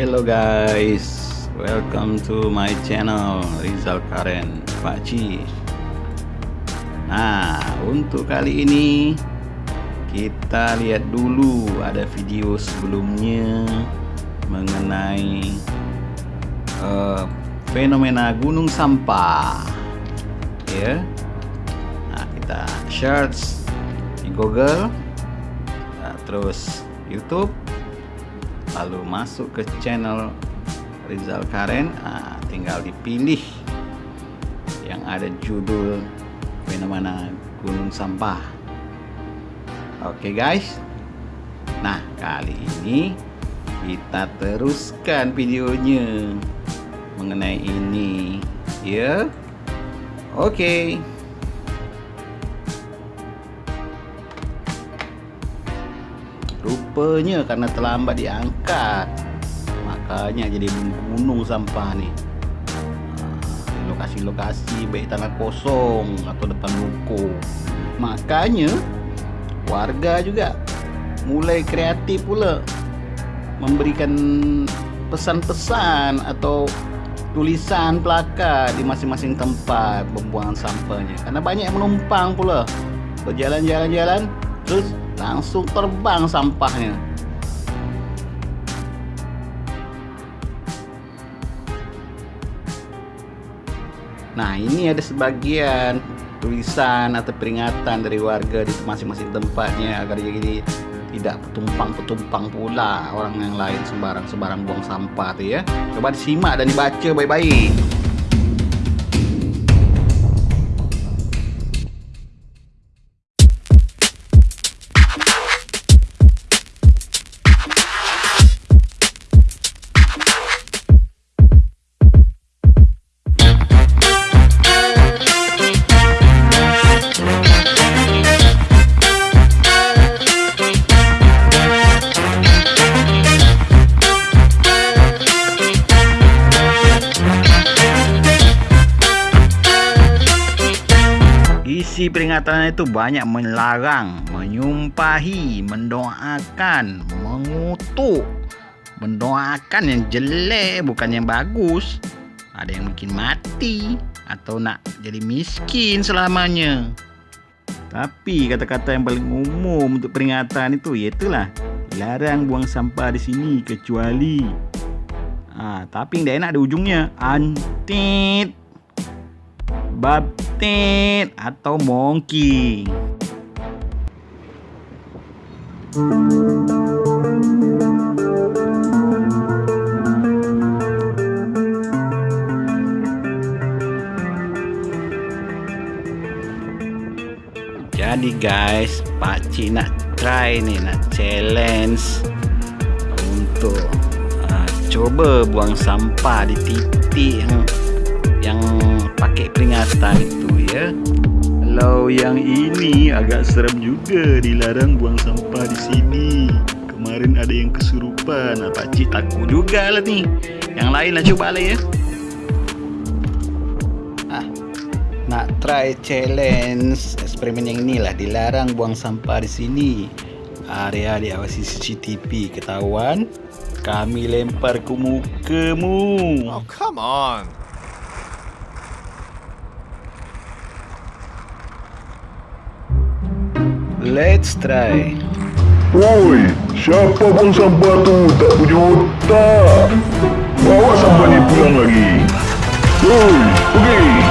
Hello guys, welcome to my channel Rizal Karen Pakci. Nah, untuk kali ini kita lihat dulu ada video sebelumnya mengenai uh, fenomena gunung sampah. Ya, nah kita search di Google, nah, terus YouTube lalu masuk ke channel Rizal Karen nah, tinggal dipilih yang ada judul fenomena gunung sampah. Oke okay guys. Nah kali ini kita teruskan videonya mengenai ini. Ya. Oke. okay. Rupanya karena terlambat diangkat. Makanya jadi gunung sampah nih lokasi-lokasi baik tanah kosong atau depan ruko. Makanya warga juga mulai kreatif pula memberikan pesan-pesan atau tulisan plakat di masing-masing tempat pembuangan sampahnya. Karena banyak menumpang pula. Berjalan-jalan-jalan terus langsung terbang sampahnya. Nah ini ada sebagian tulisan atau peringatan dari warga di masing-masing tempatnya agar jadi tidak petumpang-petumpang pula orang yang lain sembarang-sembarang buang sampah tuh ya. Coba disimak dan dibaca baik-baik isi peringatannya itu banyak melarang, menyumpahi, mendoakan, mengutuk, mendoakan yang jelek bukan yang bagus. Ada yang mungkin mati atau nak jadi miskin selamanya. Tapi kata-kata yang paling umum untuk peringatan itu itulah larang buang sampah di sini kecuali ah tapi yang enak di ujungnya antit baptit atau monkey. Jadi guys, Pak Cik nak try nih, nak challenge untuk uh, coba buang sampah di titik yang yang peringatan itu ya. Kalau yang ini agak serem juga dilarang buang sampah di sini. Kemarin ada yang kesurupan. Nah pakcik takut juga lah nih yang lain lah coba lah ya. Ah nak try challenge eksperimen yang inilah. Dilarang buang sampah di sini. Area diawasi CCTV ketahuan? Kami lempar ke mukamu. Oh come on Let's try. Woi, siapa buang sampah tu tak punya otak? Bawa sampah ni pulang lagi. Woi, pergi.